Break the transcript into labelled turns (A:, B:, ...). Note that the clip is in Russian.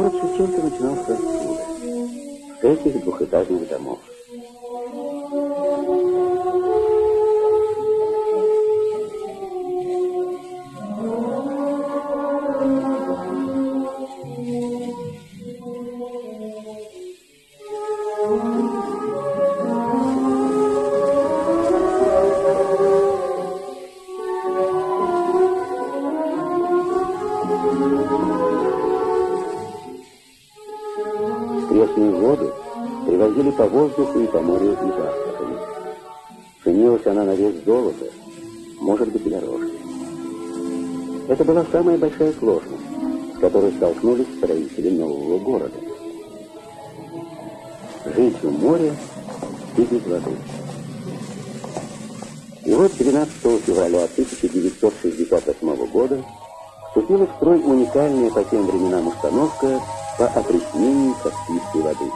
A: Город Шевченко начинался отсюда, с этих двухэтажных домов. Пресные воды привозили по воздуху и по морю из Астрахани. Ценилась она на вес золота, может быть и дороже. Это была самая большая сложность, с которой столкнулись строители нового города. Жить в море и без воды. И вот 12 февраля 1968 года вступила в строй уникальная по тем временам установка по опреснению Каспийской воды.